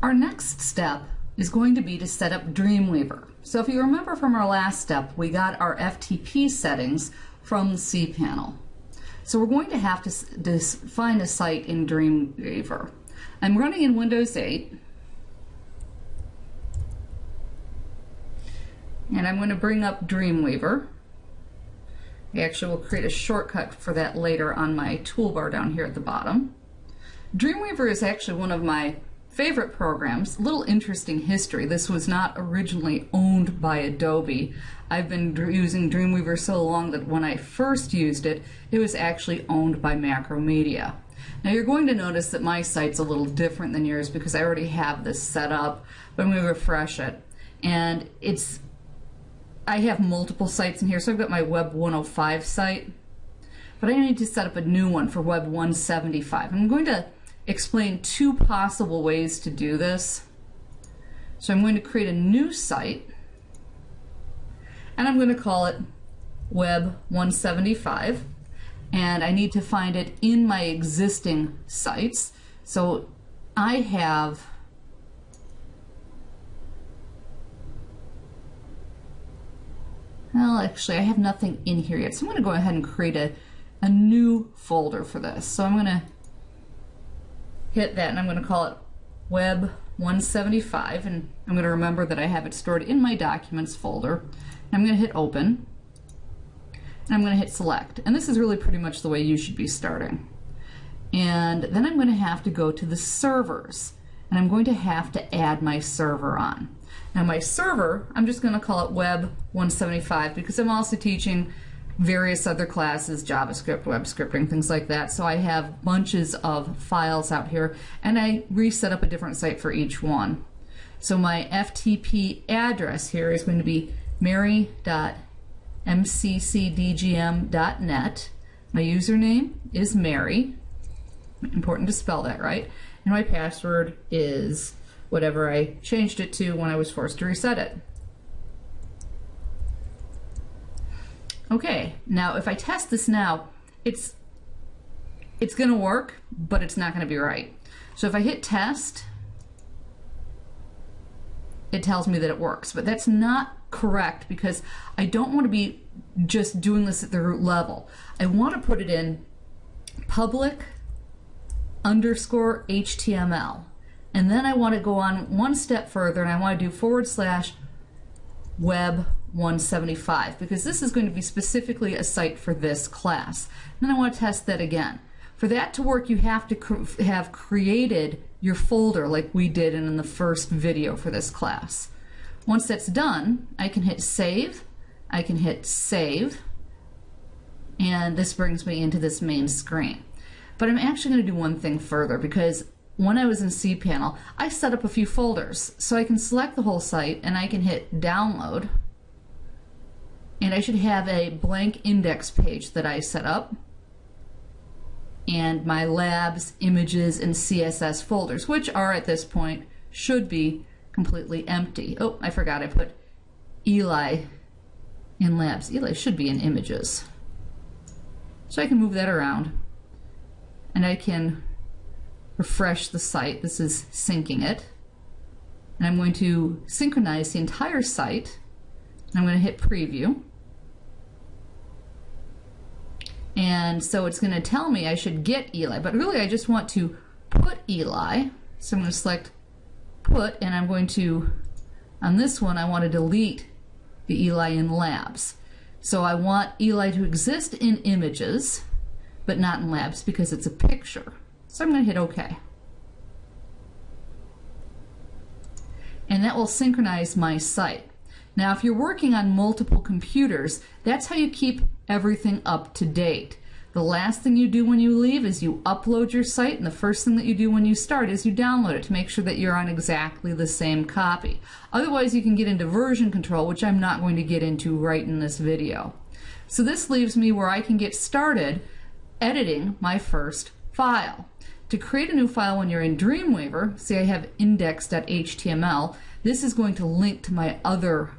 Our next step is going to be to set up Dreamweaver. So if you remember from our last step, we got our FTP settings from cPanel. So we're going to have to, to find a site in Dreamweaver. I'm running in Windows 8. And I'm going to bring up Dreamweaver. I actually will create a shortcut for that later on my toolbar down here at the bottom. Dreamweaver is actually one of my favorite programs. Little interesting history. This was not originally owned by Adobe. I've been using Dreamweaver so long that when I first used it, it was actually owned by Macromedia. Now you're going to notice that my site's a little different than yours because I already have this set up, but I'm going to refresh it. And it's, I have multiple sites in here, so I've got my Web 105 site, but I need to set up a new one for Web 175. I'm going to explain two possible ways to do this. So I'm going to create a new site and I'm going to call it Web 175 and I need to find it in my existing sites. So I have Well, actually, I have nothing in here yet. So I'm going to go ahead and create a, a new folder for this. So I'm going to hit that and I'm going to call it web 175 and I'm going to remember that I have it stored in my documents folder. I'm going to hit open and I'm going to hit select and this is really pretty much the way you should be starting. And then I'm going to have to go to the servers and I'm going to have to add my server on. Now my server, I'm just going to call it web 175 because I'm also teaching various other classes, JavaScript, web scripting, things like that. So I have bunches of files out here and I reset up a different site for each one. So my FTP address here is going to be mary.mccdgm.net. My username is Mary. Important to spell that right. And my password is whatever I changed it to when I was forced to reset it. Okay, now if I test this now, it's it's going to work, but it's not going to be right. So if I hit test, it tells me that it works, but that's not correct because I don't want to be just doing this at the root level. I want to put it in public underscore HTML. And then I want to go on one step further and I want to do forward slash web 175 because this is going to be specifically a site for this class. Then I want to test that again. For that to work, you have to cr have created your folder like we did in the first video for this class. Once that's done, I can hit save, I can hit save, and this brings me into this main screen. But I'm actually going to do one thing further because when I was in cPanel, I set up a few folders. So I can select the whole site and I can hit download. And I should have a blank index page that I set up. And my labs, images, and CSS folders, which are at this point, should be completely empty. Oh, I forgot I put Eli in labs. Eli should be in images. So I can move that around. And I can refresh the site. This is syncing it. And I'm going to synchronize the entire site. I'm going to hit preview. And so it's going to tell me I should get Eli, but really I just want to put Eli. So I'm going to select put, and I'm going to, on this one, I want to delete the Eli in labs. So I want Eli to exist in images, but not in labs because it's a picture. So I'm going to hit OK. And that will synchronize my site. Now, if you're working on multiple computers, that's how you keep everything up to date. The last thing you do when you leave is you upload your site, and the first thing that you do when you start is you download it to make sure that you're on exactly the same copy. Otherwise, you can get into version control, which I'm not going to get into right in this video. So this leaves me where I can get started editing my first file. To create a new file when you're in Dreamweaver, say I have index.html, this is going to link to my other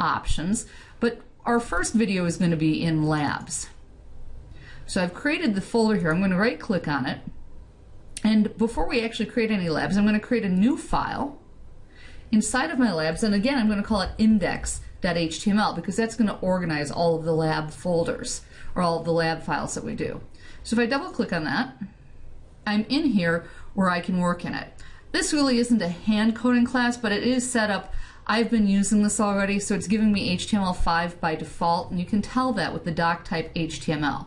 options, but our first video is going to be in labs. So I've created the folder here. I'm going to right click on it And before we actually create any labs, I'm going to create a new file inside of my labs. And again, I'm going to call it index.html because that's going to organize all of the lab folders or all of the lab files that we do. So if I double click on that, I'm in here where I can work in it. This really isn't a hand coding class, but it is set up. I've been using this already, so it's giving me HTML5 by default, and you can tell that with the doc type HTML.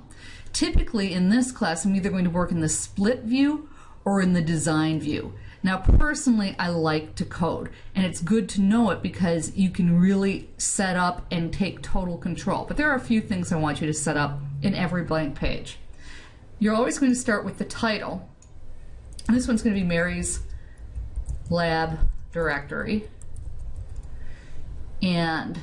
Typically in this class, I'm either going to work in the split view or in the design view. Now, personally, I like to code, and it's good to know it because you can really set up and take total control. But there are a few things I want you to set up in every blank page. You're always going to start with the title, and this one's going to be Mary's Lab Directory. And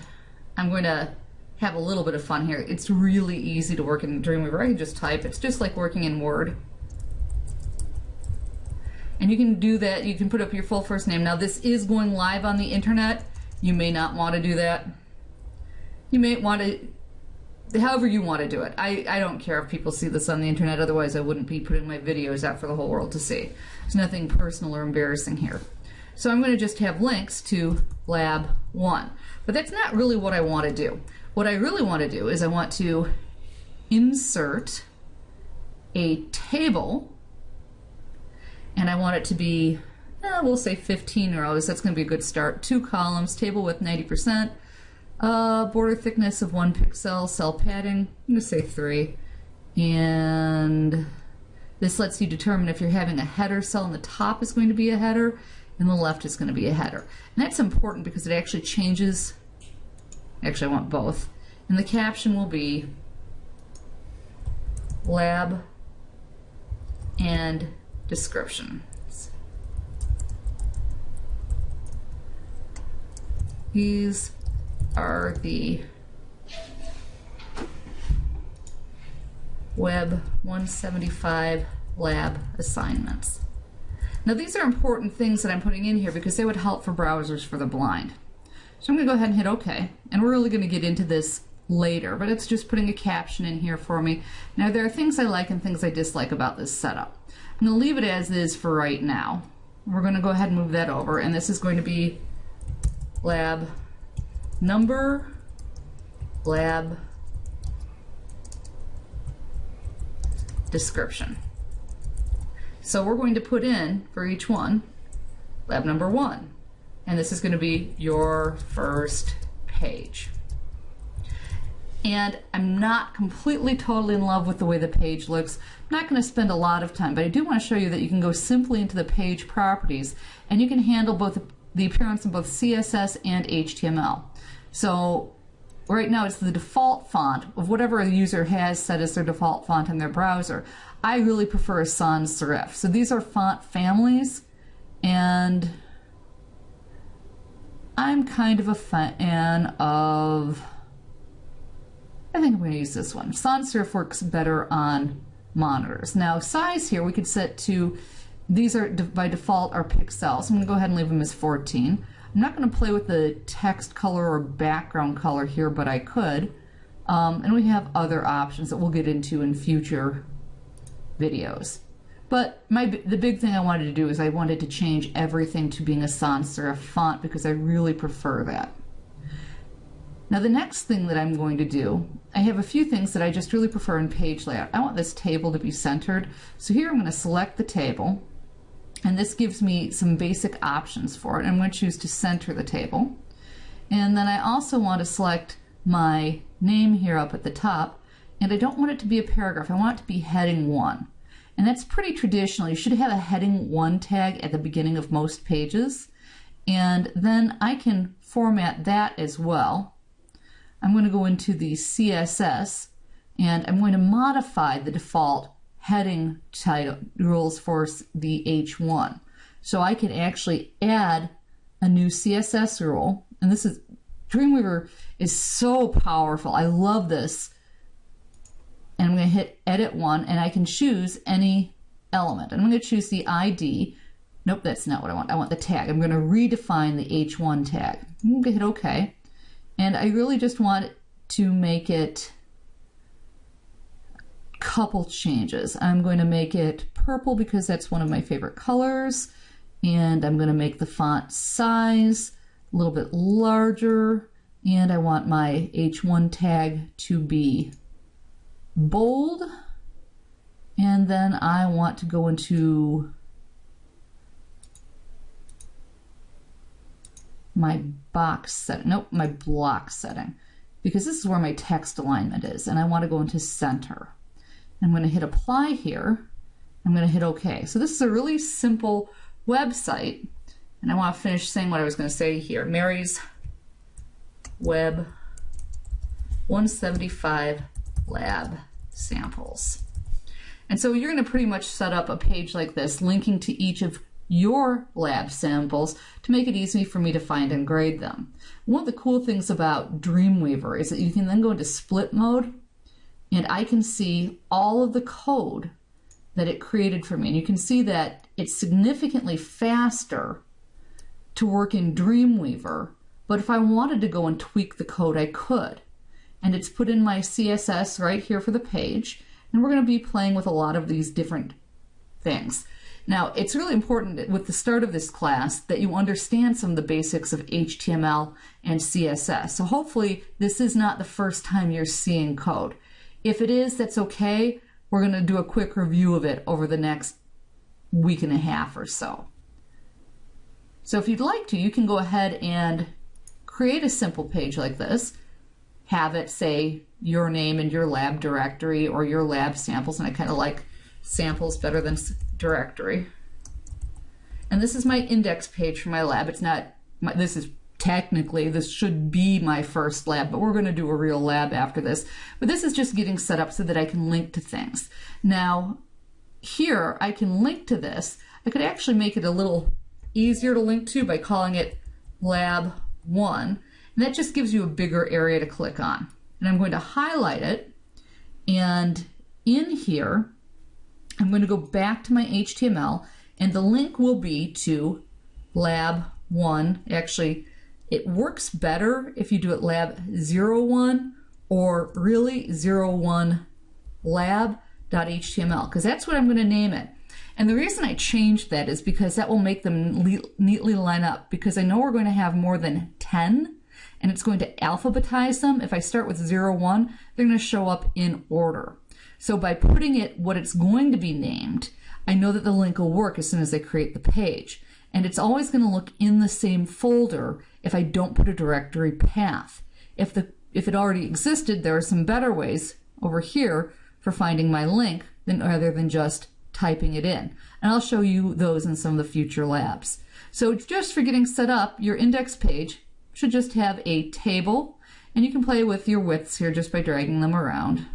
I'm going to have a little bit of fun here. It's really easy to work in Dreamweaver. I can just type. It's just like working in Word. And you can do that. You can put up your full first name. Now this is going live on the internet. You may not want to do that. You may want to, however you want to do it. I, I don't care if people see this on the internet. Otherwise I wouldn't be putting my videos out for the whole world to see. There's nothing personal or embarrassing here. So I'm going to just have links to lab one. But that's not really what I want to do. What I really want to do is I want to insert a table and I want it to be, eh, we'll say 15 rows. That's going to be a good start. Two columns, table width 90%, uh, border thickness of one pixel, cell padding, I'm going to say three. And this lets you determine if you're having a header cell and the top is going to be a header and the left is going to be a header. And that's important because it actually changes, actually I want both. And the caption will be lab and descriptions. These are the Web 175 lab assignments. Now these are important things that I'm putting in here because they would help for browsers for the blind. So I'm going to go ahead and hit OK. And we're really going to get into this later, but it's just putting a caption in here for me. Now there are things I like and things I dislike about this setup. I'm going to leave it as is for right now. We're going to go ahead and move that over, and this is going to be lab number, lab description. So we're going to put in for each one lab number one, and this is going to be your first page and I'm not completely totally in love with the way the page looks. I'm not going to spend a lot of time, but I do want to show you that you can go simply into the page properties and you can handle both the appearance in both CSS and HTML. So right now it's the default font of whatever a user has set as their default font in their browser. I really prefer a sans serif. So these are font families and I'm kind of a fan of I think I'm going to use this one. Sans serif works better on monitors. Now size here we could set to, these are by default are pixels. I'm going to go ahead and leave them as 14. I'm not going to play with the text color or background color here, but I could. Um, and we have other options that we'll get into in future videos. But my the big thing I wanted to do is I wanted to change everything to being a sans serif font because I really prefer that. Now the next thing that I'm going to do, I have a few things that I just really prefer in page layout. I want this table to be centered. So here I'm going to select the table and this gives me some basic options for it. I'm going to choose to center the table. And then I also want to select my name here up at the top and I don't want it to be a paragraph. I want it to be heading 1. And that's pretty traditional. You should have a heading 1 tag at the beginning of most pages. And then I can format that as well. I'm going to go into the CSS and I'm going to modify the default heading title rules for the H1. So I can actually add a new CSS rule. And this is, Dreamweaver is so powerful. I love this. And I'm going to hit edit one and I can choose any element. I'm going to choose the ID. Nope, that's not what I want. I want the tag. I'm going to redefine the H1 tag. I'm going to hit OK. And I really just want to make it couple changes. I'm going to make it purple because that's one of my favorite colors. And I'm going to make the font size a little bit larger. And I want my H1 tag to be bold. And then I want to go into my box setting, nope, my block setting, because this is where my text alignment is, and I want to go into center. I'm going to hit apply here. I'm going to hit OK. So this is a really simple website, and I want to finish saying what I was going to say here. Mary's Web 175 Lab Samples. And so you're going to pretty much set up a page like this, linking to each of your lab samples to make it easy for me to find and grade them. One of the cool things about Dreamweaver is that you can then go into split mode and I can see all of the code that it created for me. And you can see that it's significantly faster to work in Dreamweaver, but if I wanted to go and tweak the code, I could. And it's put in my CSS right here for the page, and we're going to be playing with a lot of these different things. Now, it's really important with the start of this class that you understand some of the basics of HTML and CSS. So hopefully this is not the first time you're seeing code. If it is, that's okay. We're going to do a quick review of it over the next week and a half or so. So if you'd like to, you can go ahead and create a simple page like this. Have it say your name and your lab directory or your lab samples. And I kind of like samples better than directory. And this is my index page for my lab. It's not, my, this is technically, this should be my first lab, but we're going to do a real lab after this. But this is just getting set up so that I can link to things. Now, here I can link to this. I could actually make it a little easier to link to by calling it lab 1. And that just gives you a bigger area to click on. And I'm going to highlight it. And in here, I'm going to go back to my HTML and the link will be to lab 1. Actually, it works better if you do it lab 01 or really 01 lab.html because that's what I'm going to name it. And the reason I changed that is because that will make them neatly line up because I know we're going to have more than 10 and it's going to alphabetize them. If I start with 01, they're going to show up in order. So by putting it what it's going to be named, I know that the link will work as soon as I create the page. And it's always going to look in the same folder if I don't put a directory path. If the if it already existed, there are some better ways over here for finding my link than rather than just typing it in. And I'll show you those in some of the future labs. So just for getting set up, your index page should just have a table and you can play with your widths here just by dragging them around.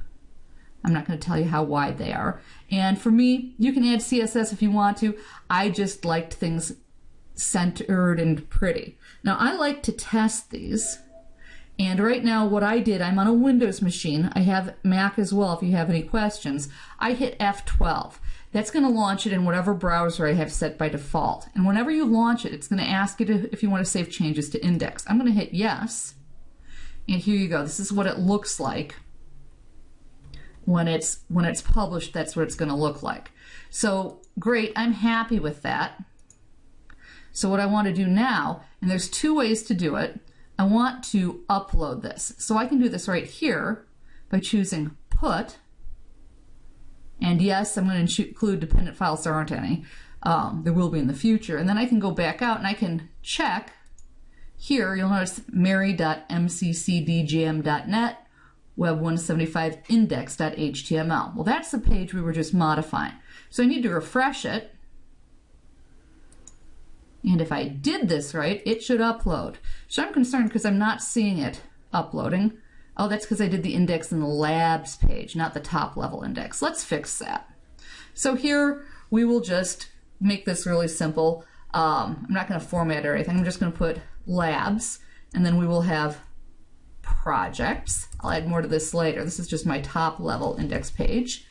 I'm not going to tell you how wide they are. And for me, you can add CSS if you want to. I just liked things centered and pretty. Now I like to test these. And right now what I did, I'm on a Windows machine. I have Mac as well if you have any questions. I hit F12. That's going to launch it in whatever browser I have set by default. And whenever you launch it, it's going to ask you to, if you want to save changes to index. I'm going to hit yes. And here you go. This is what it looks like when it's when it's published that's what it's going to look like so great I'm happy with that so what I want to do now and there's two ways to do it I want to upload this so I can do this right here by choosing put and yes I'm going to include dependent files there aren't any um, there will be in the future and then I can go back out and I can check here you'll notice mary.mccdjm.net web 175 index.html. Well, that's the page we were just modifying. So I need to refresh it. And if I did this right, it should upload. So I'm concerned because I'm not seeing it uploading. Oh, that's because I did the index in the labs page, not the top level index. Let's fix that. So here we will just make this really simple. Um, I'm not going to format or anything. I'm just going to put labs, and then we will have projects. I'll add more to this later. This is just my top level index page.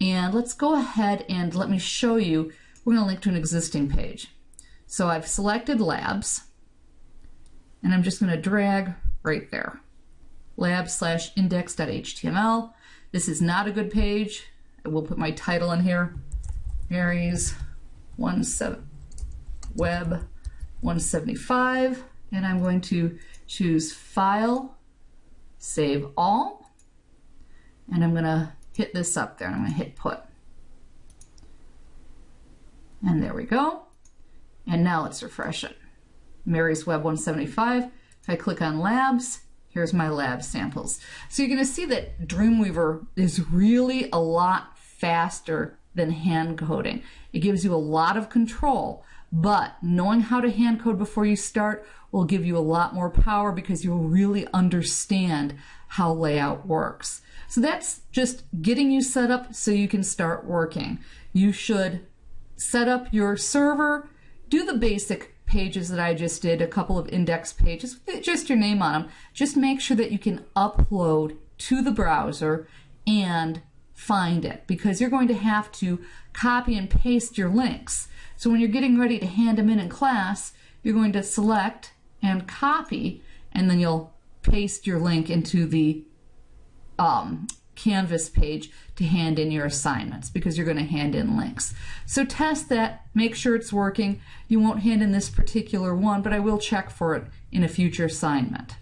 And let's go ahead and let me show you, we're going to link to an existing page. So I've selected labs, and I'm just going to drag right there. Lab slash index.html. This is not a good page. I will put my title in here. Mary's one Web 175, and I'm going to choose File, Save All, and I'm going to hit this up there, I'm going to hit Put. And there we go. And now let's refresh it. Mary's Web 175. If I click on Labs, here's my lab samples. So you're going to see that Dreamweaver is really a lot faster than hand coding. It gives you a lot of control, but knowing how to hand code before you start will give you a lot more power because you'll really understand how layout works. So that's just getting you set up so you can start working. You should set up your server, do the basic pages that I just did, a couple of index pages just your name on them. Just make sure that you can upload to the browser and find it because you're going to have to copy and paste your links. So when you're getting ready to hand them in in class, you're going to select and copy, and then you'll paste your link into the um, Canvas page to hand in your assignments because you're going to hand in links. So test that, make sure it's working. You won't hand in this particular one, but I will check for it in a future assignment.